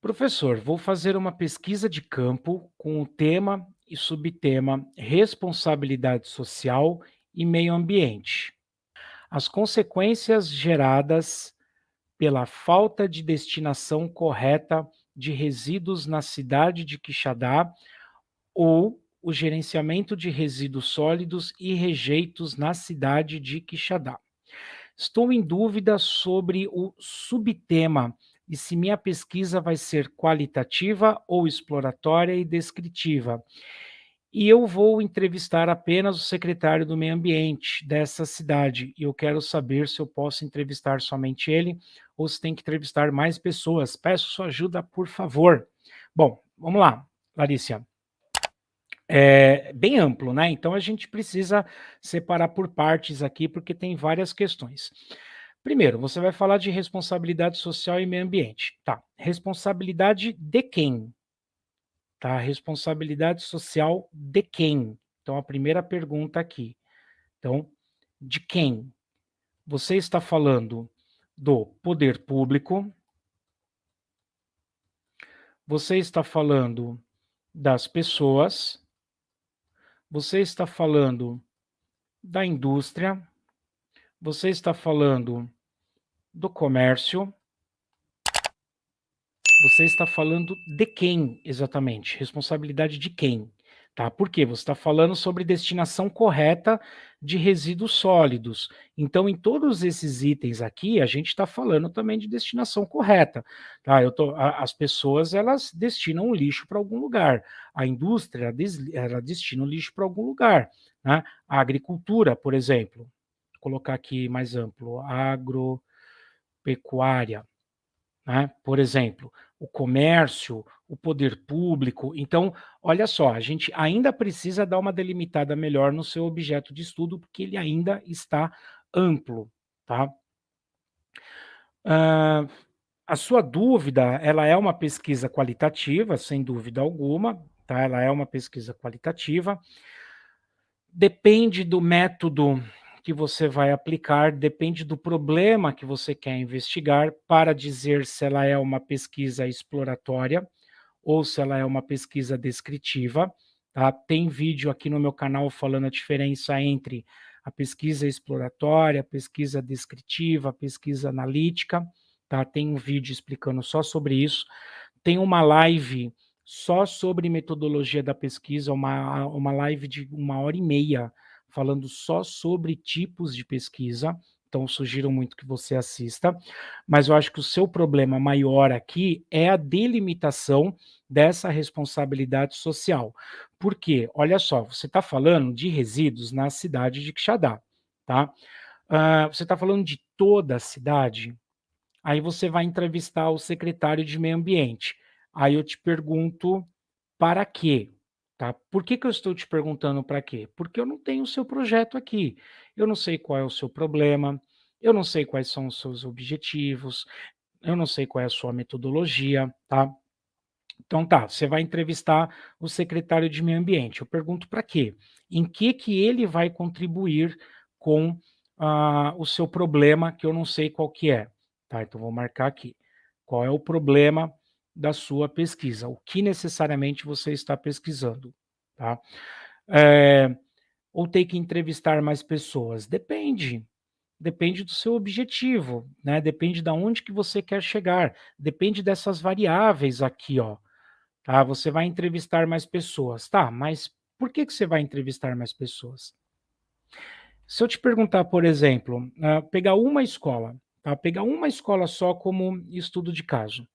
Professor, vou fazer uma pesquisa de campo com o tema e subtema Responsabilidade Social e Meio Ambiente. As consequências geradas pela falta de destinação correta de resíduos na cidade de Quixadá ou o gerenciamento de resíduos sólidos e rejeitos na cidade de Quixadá. Estou em dúvida sobre o subtema e se minha pesquisa vai ser qualitativa ou exploratória e descritiva. E eu vou entrevistar apenas o secretário do meio ambiente dessa cidade, e eu quero saber se eu posso entrevistar somente ele ou se tem que entrevistar mais pessoas. Peço sua ajuda, por favor. Bom, vamos lá, Larissa. É bem amplo, né? Então a gente precisa separar por partes aqui, porque tem várias questões. Primeiro, você vai falar de responsabilidade social e meio ambiente. Tá, responsabilidade de quem? Tá, responsabilidade social de quem? Então, a primeira pergunta aqui. Então, de quem? Você está falando do poder público? Você está falando das pessoas? Você está falando da indústria? Você está falando do comércio. Você está falando de quem exatamente? Responsabilidade de quem? Tá? Por quê? Você está falando sobre destinação correta de resíduos sólidos. Então, em todos esses itens aqui, a gente está falando também de destinação correta. Tá? Eu tô, a, as pessoas, elas destinam o lixo para algum lugar. A indústria, ela destina o lixo para algum lugar. Né? A agricultura, por exemplo, colocar aqui mais amplo, agro pecuária, né? por exemplo, o comércio, o poder público. Então, olha só, a gente ainda precisa dar uma delimitada melhor no seu objeto de estudo, porque ele ainda está amplo, tá? Uh, a sua dúvida, ela é uma pesquisa qualitativa, sem dúvida alguma, tá? Ela é uma pesquisa qualitativa. Depende do método que você vai aplicar depende do problema que você quer investigar para dizer se ela é uma pesquisa exploratória ou se ela é uma pesquisa descritiva. Tá? Tem vídeo aqui no meu canal falando a diferença entre a pesquisa exploratória, a pesquisa descritiva, a pesquisa analítica. Tá? Tem um vídeo explicando só sobre isso. Tem uma live só sobre metodologia da pesquisa, uma, uma live de uma hora e meia, falando só sobre tipos de pesquisa, então sugiro muito que você assista, mas eu acho que o seu problema maior aqui é a delimitação dessa responsabilidade social. Por quê? Olha só, você está falando de resíduos na cidade de Quixadá, tá? Uh, você está falando de toda a cidade, aí você vai entrevistar o secretário de meio ambiente. Aí eu te pergunto, para quê? Tá? Por que, que eu estou te perguntando para quê? Porque eu não tenho o seu projeto aqui. Eu não sei qual é o seu problema, eu não sei quais são os seus objetivos, eu não sei qual é a sua metodologia, tá? Então tá, você vai entrevistar o secretário de meio ambiente. Eu pergunto para quê? Em que que ele vai contribuir com uh, o seu problema que eu não sei qual que é, tá? Então vou marcar aqui. Qual é o problema da sua pesquisa, o que necessariamente você está pesquisando, tá? É, ou tem que entrevistar mais pessoas? Depende, depende do seu objetivo, né? Depende de onde que você quer chegar, depende dessas variáveis aqui, ó, tá? Você vai entrevistar mais pessoas, tá? Mas por que que você vai entrevistar mais pessoas? Se eu te perguntar, por exemplo, uh, pegar uma escola, tá? Pegar uma escola só como estudo de caso,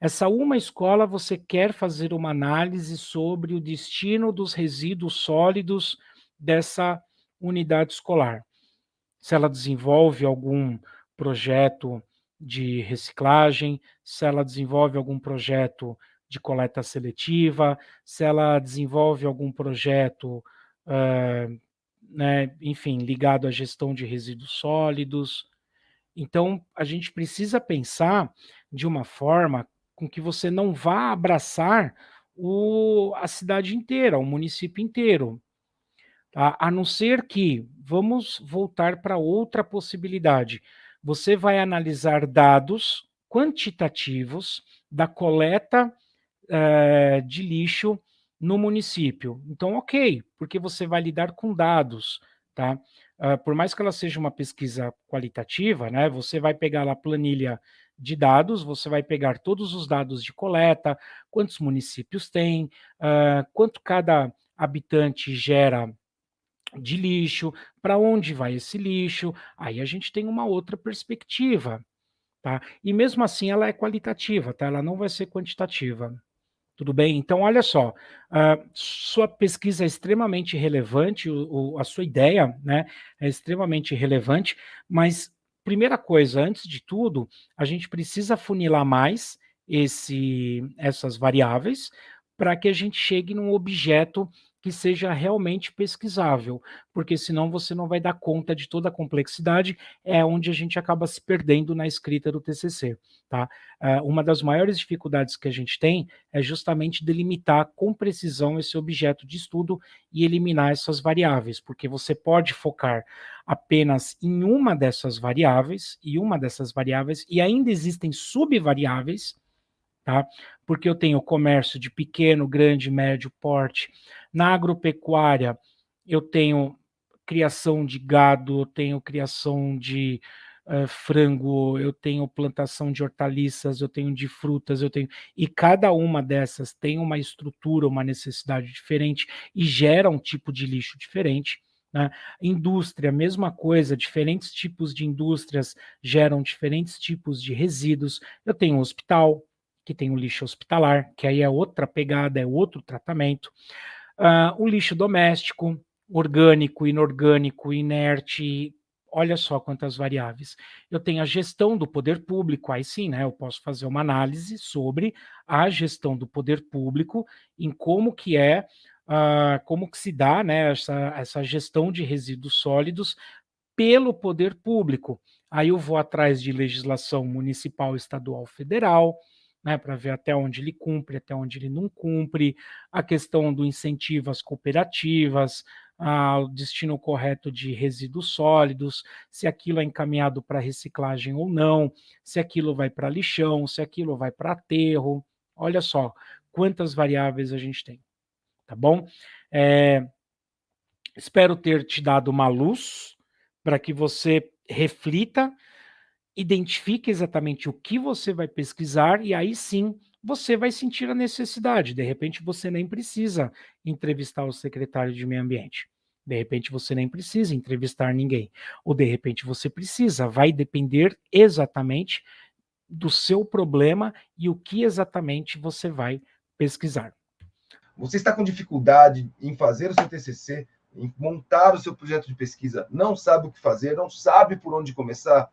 essa uma escola, você quer fazer uma análise sobre o destino dos resíduos sólidos dessa unidade escolar. Se ela desenvolve algum projeto de reciclagem, se ela desenvolve algum projeto de coleta seletiva, se ela desenvolve algum projeto, uh, né, enfim, ligado à gestão de resíduos sólidos. Então, a gente precisa pensar de uma forma com que você não vá abraçar o, a cidade inteira, o município inteiro. Tá? A não ser que, vamos voltar para outra possibilidade, você vai analisar dados quantitativos da coleta é, de lixo no município. Então, ok, porque você vai lidar com dados, tá? Uh, por mais que ela seja uma pesquisa qualitativa, né, você vai pegar lá a planilha de dados, você vai pegar todos os dados de coleta, quantos municípios tem, uh, quanto cada habitante gera de lixo, para onde vai esse lixo, aí a gente tem uma outra perspectiva, tá? E mesmo assim ela é qualitativa, tá? Ela não vai ser quantitativa. Tudo bem? Então, olha só, uh, sua pesquisa é extremamente relevante, o, o, a sua ideia né, é extremamente relevante, mas, primeira coisa, antes de tudo, a gente precisa funilar mais esse, essas variáveis para que a gente chegue num objeto que seja realmente pesquisável, porque senão você não vai dar conta de toda a complexidade, é onde a gente acaba se perdendo na escrita do TCC. Tá? Uh, uma das maiores dificuldades que a gente tem é justamente delimitar com precisão esse objeto de estudo e eliminar essas variáveis, porque você pode focar apenas em uma dessas variáveis, e uma dessas variáveis, e ainda existem subvariáveis, tá? Porque eu tenho comércio de pequeno, grande, médio porte. Na agropecuária, eu tenho criação de gado, eu tenho criação de uh, frango, eu tenho plantação de hortaliças, eu tenho de frutas, eu tenho. E cada uma dessas tem uma estrutura, uma necessidade diferente e gera um tipo de lixo diferente. Né? Indústria, mesma coisa, diferentes tipos de indústrias geram diferentes tipos de resíduos. Eu tenho um hospital, que tem o lixo hospitalar, que aí é outra pegada, é outro tratamento. Uh, o lixo doméstico, orgânico, inorgânico, inerte, olha só quantas variáveis. Eu tenho a gestão do poder público, aí sim, né, eu posso fazer uma análise sobre a gestão do poder público, em como que é, uh, como que se dá, né, essa, essa gestão de resíduos sólidos pelo poder público. Aí eu vou atrás de legislação municipal, estadual, federal, né, para ver até onde ele cumpre, até onde ele não cumpre, a questão do incentivo às cooperativas, o destino correto de resíduos sólidos, se aquilo é encaminhado para reciclagem ou não, se aquilo vai para lixão, se aquilo vai para aterro. Olha só quantas variáveis a gente tem, tá bom? É, espero ter te dado uma luz para que você reflita identifique exatamente o que você vai pesquisar e aí sim você vai sentir a necessidade. De repente você nem precisa entrevistar o secretário de meio ambiente. De repente você nem precisa entrevistar ninguém. Ou de repente você precisa, vai depender exatamente do seu problema e o que exatamente você vai pesquisar. Você está com dificuldade em fazer o seu TCC, em montar o seu projeto de pesquisa, não sabe o que fazer, não sabe por onde começar?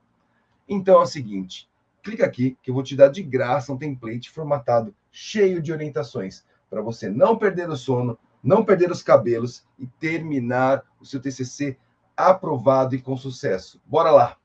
Então é o seguinte, clica aqui que eu vou te dar de graça um template formatado cheio de orientações para você não perder o sono, não perder os cabelos e terminar o seu TCC aprovado e com sucesso. Bora lá!